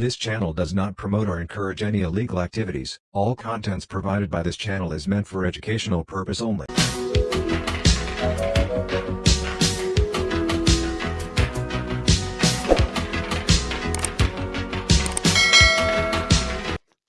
This channel does not promote or encourage any illegal activities. All contents provided by this channel is meant for educational purpose only.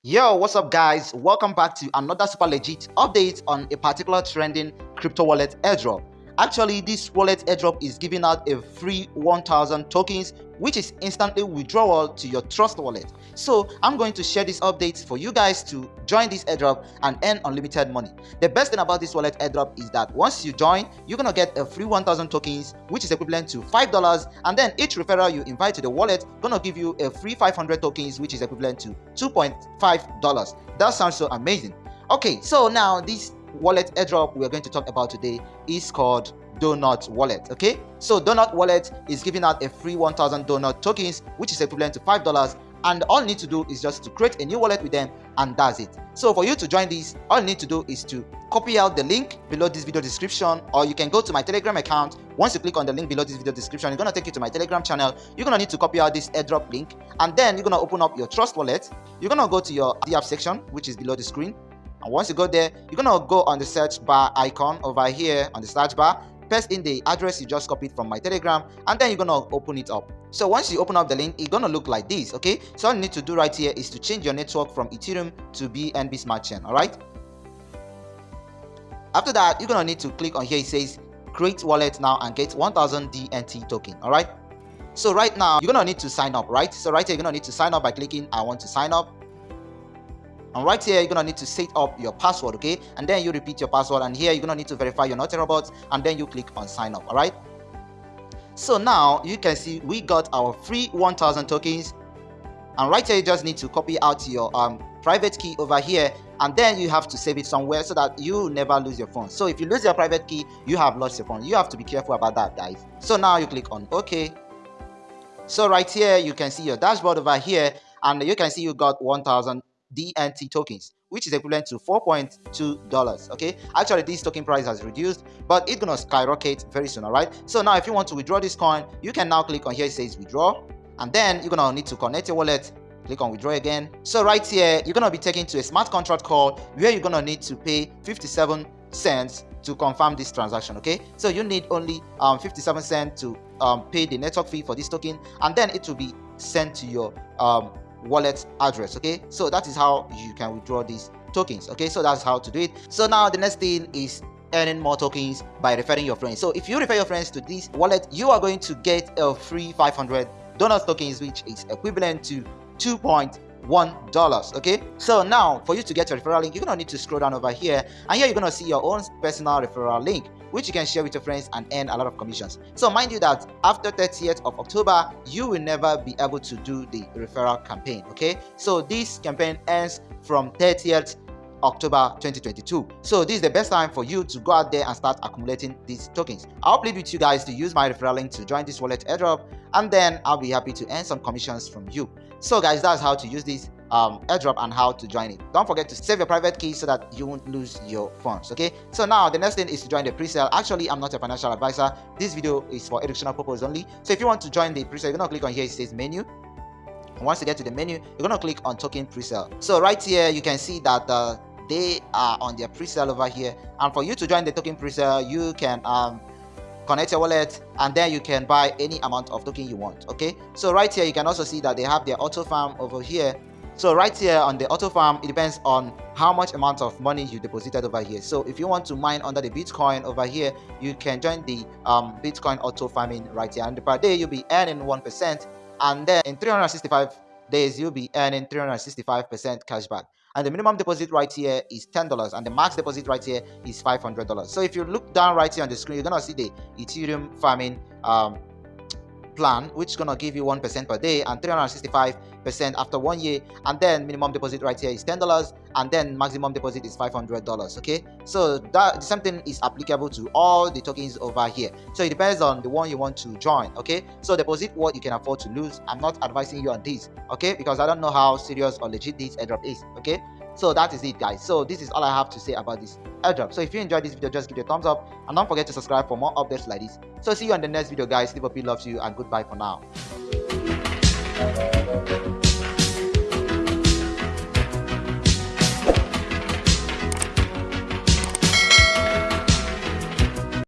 Yo, what's up guys? Welcome back to another super legit update on a particular trending crypto wallet airdrop. Actually, this wallet airdrop is giving out a free 1000 tokens which is instantly withdrawal to your trust wallet. So I'm going to share this update for you guys to join this airdrop and earn unlimited money. The best thing about this wallet airdrop is that once you join, you're gonna get a free 1000 tokens which is equivalent to $5 and then each referral you invite to the wallet gonna give you a free 500 tokens which is equivalent to $2.5. That sounds so amazing. Okay, so now this wallet airdrop we're going to talk about today is called donut wallet okay? So donut wallet is giving out a free 1000 donut tokens which is equivalent to five dollars and all you need to do is just to create a new wallet with them and that's it. So for you to join this all you need to do is to copy out the link below this video description or you can go to my telegram account. Once you click on the link below this video description it's to take you to my telegram channel. You're to need to copy out this airdrop link and then you're to open up your trust wallet. You're to go to your the app section which is below the screen and once you go there you're gonna go on the search bar icon over here on the search bar paste in the address you just copied from my telegram and then you're gonna open it up. So once you open up the link it's gonna look like this okay? So all you need to do right here is to change your network from ethereum to bnb smart chain all right? After that you're gonna need to click on here it says create wallet now and get 1000 dnt token all right? So right now you're gonna need to sign up right? So right here you're gonna need to sign up by clicking i want to sign up and right here you're gonna need to set up your password okay? And then you repeat your password and here you're gonna need to verify you're not a robot and then you click on sign up all right so now you can see we got our free 1000 tokens. And right here you just need to copy out your um, private key over here and then you have to save it somewhere so that you never lose your phone. So if you lose your private key you have lost your phone. You have to be careful about that guys. So now you click on ok. So right here you can see your dashboard over here and you can see you got 1000 DNT tokens, which is equivalent to $4.2. Okay, actually, this token price has reduced, but it's gonna skyrocket very soon. All right, so now if you want to withdraw this coin, you can now click on here, it says withdraw, and then you're gonna need to connect your wallet. Click on withdraw again. So right here, you're gonna be taken to a smart contract call where you're gonna need to pay 57 cents to confirm this transaction okay so you need only um 57 cents to um, pay the network fee for this token and then it will be sent to your um, wallet address okay? So that is how you can withdraw these tokens okay? So that's how to do it. So now the next thing is earning more tokens by referring your friends. So if you refer your friends to this wallet you are going to get a free five hundred dollar tokens which is equivalent to 2.5 $1. Okay, so now for you to get your referral link, you're gonna need to scroll down over here and here you're gonna see your own personal referral link which you can share with your friends and earn a lot of commissions. So mind you that after 30th of October, you will never be able to do the referral campaign, okay? So this campaign ends from 30th October 2022. So this is the best time for you to go out there and start accumulating these tokens. I'll plead with you guys to use my referral link to join this wallet airdrop and then I'll be happy to earn some commissions from you. So guys, that's how to use this um, airdrop and how to join it. Don't forget to save your private key so that you won't lose your funds. Okay. So now the next thing is to join the pre-sale. Actually, I'm not a financial advisor. This video is for educational purpose only. So if you want to join the pre-sale, you're gonna click on here. It says menu. And once you get to the menu, you're gonna click on token pre-sale. So right here, you can see that uh, they are on their pre-sale over here. And for you to join the token pre-sale, you can um, connect your wallet and then you can buy any amount of token you want okay? So right here you can also see that they have their auto farm over here. So right here on the auto farm it depends on how much amount of money you deposited over here. So if you want to mine under the bitcoin over here you can join the um, bitcoin auto farming right here. And per day you'll be earning one percent. And then in 365 days you'll be earning 365 percent cashback and the minimum deposit right here is $10 and the max deposit right here is $500 so if you look down right here on the screen you're gonna see the ethereum farming um, plan which is gonna give you one percent per day and 365 percent after one year and then minimum deposit right here is ten dollars and then maximum deposit is five hundred dollars okay? So that something is applicable to all the tokens over here. So it depends on the one you want to join okay? So deposit what you can afford to lose. I'm not advising you on this okay? Because i don't know how serious or legit this airdrop is okay? So that is it guys. So this is all i have to say about this airdrop. So if you enjoyed this video just give it a thumbs up and don't forget to subscribe for more updates like this. So see you on the next video guys. Liverpool loves you and goodbye for now